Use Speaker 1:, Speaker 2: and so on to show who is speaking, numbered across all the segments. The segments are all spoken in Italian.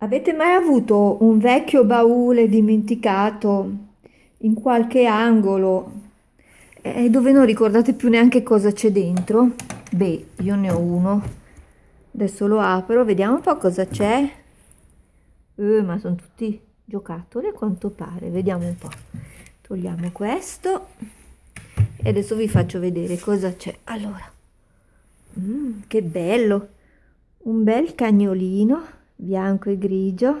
Speaker 1: Avete mai avuto un vecchio baule dimenticato in qualche angolo e dove non ricordate più neanche cosa c'è dentro? Beh, io ne ho uno. Adesso lo apro, vediamo un po' cosa c'è. Eh, ma sono tutti giocattoli a quanto pare. Vediamo un po'. Togliamo questo e adesso vi faccio vedere cosa c'è. Allora, mm, che bello! Un bel cagnolino bianco e grigio,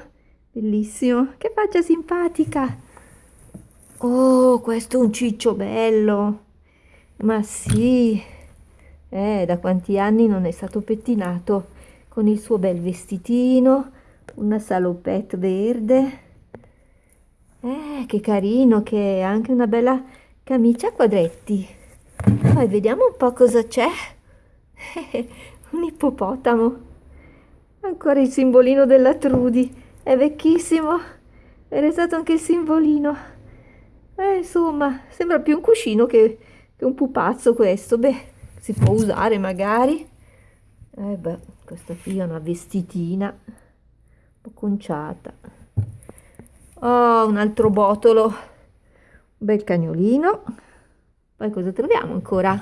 Speaker 1: bellissimo, che faccia simpatica. Oh, questo è un ciccio bello. Ma sì, eh, da quanti anni non è stato pettinato con il suo bel vestitino, una salopette verde. Eh, che carino che è, anche una bella camicia a quadretti. Poi vediamo un po' cosa c'è. un ippopotamo. Ancora il simbolino della Trudy. È vecchissimo. Era stato anche il simbolino. Eh, insomma, sembra più un cuscino che, che un pupazzo questo. Beh, si può usare magari. Eh beh, questa qui è una vestitina. Un po' conciata. Oh, un altro botolo. Un bel cagnolino. Poi cosa troviamo ancora?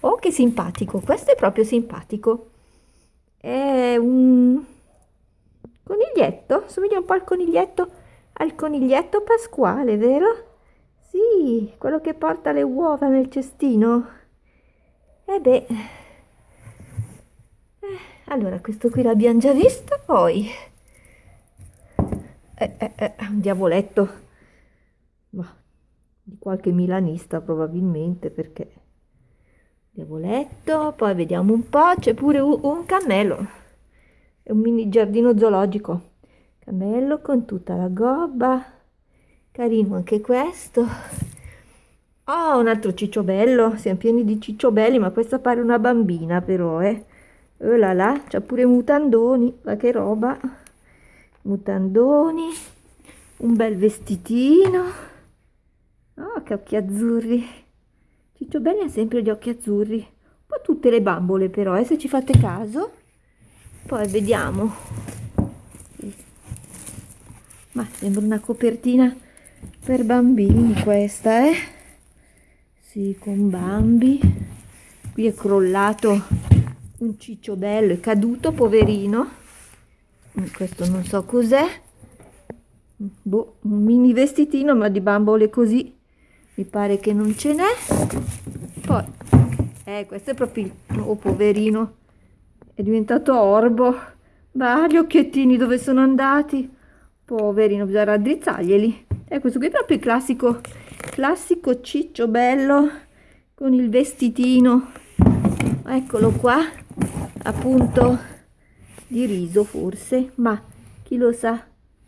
Speaker 1: Oh, che simpatico. Questo è proprio simpatico. È un coniglietto, somiglia un po' al coniglietto, al coniglietto pasquale, vero? Sì, quello che porta le uova nel cestino. E beh, eh, allora questo qui l'abbiamo già visto, poi... Eh, eh, eh, un diavoletto, ma di qualche milanista probabilmente perché diavoletto, poi vediamo un po', c'è pure un, cammello, è un mini giardino zoologico, cammello con tutta la gobba, carino anche questo. Oh, un altro cicciobello, siamo pieni di cicciobelli, ma questa pare una bambina però, eh. Oh là là, c'ha pure mutandoni, ma che roba. Mutandoni, un bel vestitino. Oh, che occhi azzurri. Ciccio Belli ha sempre gli occhi azzurri, un po' tutte le bambole però, eh, se ci fate caso. Poi vediamo. Ma sembra una copertina per bambini questa, eh? Sì, con Bambi. Qui è crollato un ciccio bello, è caduto, poverino. Mm, questo non so cos'è. Boh, un mini vestitino, ma di bambole così mi pare che non ce n'è. Poi eh questo è proprio il oh poverino. È diventato orbo. Ma gli occhiettini dove sono andati? Poverino bisogna raddrizzarglieli. E eh, questo qui è proprio il classico classico ciccio bello con il vestitino. Eccolo qua appunto di riso forse ma chi lo sa?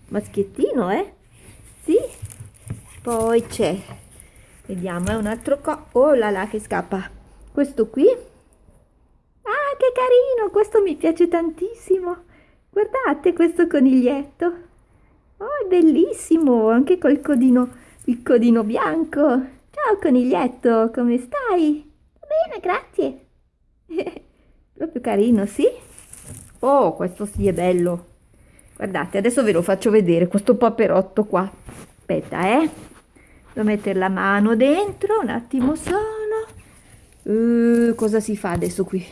Speaker 1: Maschiettino eh? Sì? Poi c'è Vediamo, è un altro co... Oh là là che scappa. Questo qui? Ah, che carino! Questo mi piace tantissimo. Guardate questo coniglietto. Oh, è bellissimo! Anche col codino, il codino bianco. Ciao coniglietto, come stai? Bene, grazie. Proprio carino, sì? Oh, questo sì è bello. Guardate, adesso ve lo faccio vedere, questo paperotto qua. Aspetta, eh devo mettere la mano dentro un attimo solo uh, cosa si fa adesso qui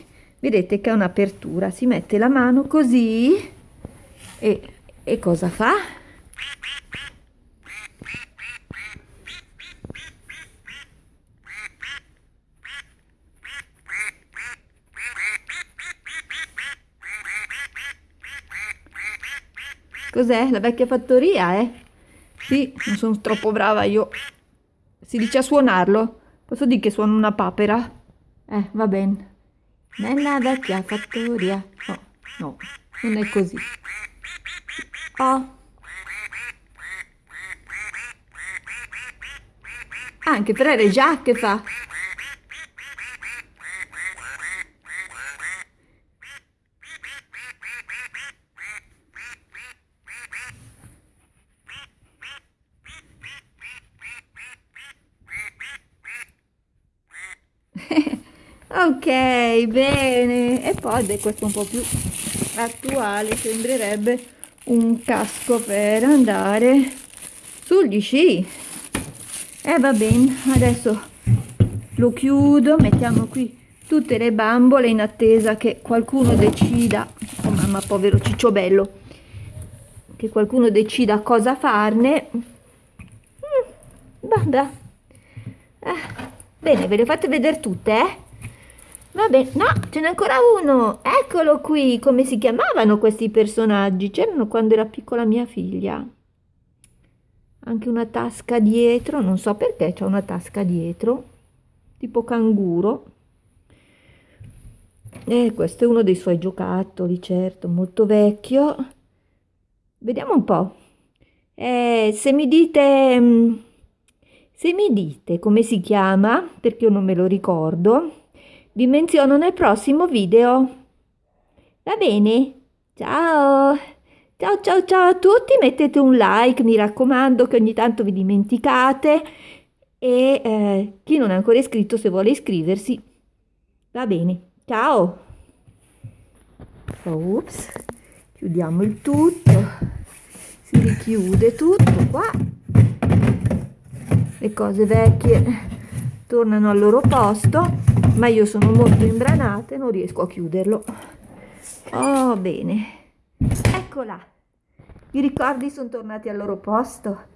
Speaker 1: vedete che è un'apertura si mette la mano così e, e cosa fa Cos'è? La vecchia fattoria, eh? Sì, non sono troppo brava io. Si dice a suonarlo? Posso dire che suono una papera? Eh, va bene. Nella vecchia fattoria. Oh, no, non è così. Oh. Anche Frere Jacques fa. Ok bene e poi beh, questo un po' più attuale sembrerebbe un casco per andare sugli sci. E eh, va bene, adesso lo chiudo, mettiamo qui tutte le bambole in attesa che qualcuno decida, oh mamma povero cicciobello, che qualcuno decida cosa farne. Mm, vabbè. Eh, bene, ve le fate vedere tutte, eh? Va bene, no, ce n'è ancora uno. Eccolo qui, come si chiamavano questi personaggi? C'erano quando era piccola mia figlia. Anche una tasca dietro, non so perché c'è una tasca dietro, tipo canguro. E questo è uno dei suoi giocattoli, certo, molto vecchio. Vediamo un po'. Eh, se mi dite... Mm, se mi dite come si chiama, perché io non me lo ricordo, vi menziono nel prossimo video. Va bene? Ciao! Ciao ciao ciao a tutti, mettete un like, mi raccomando che ogni tanto vi dimenticate e eh, chi non è ancora iscritto se vuole iscriversi va bene. Ciao! Ops, chiudiamo il tutto, si richiude tutto qua, le cose vecchie tornano al loro posto ma io sono molto imbranata e non riesco a chiuderlo. Oh, bene. Eccola. I ricordi sono tornati al loro posto.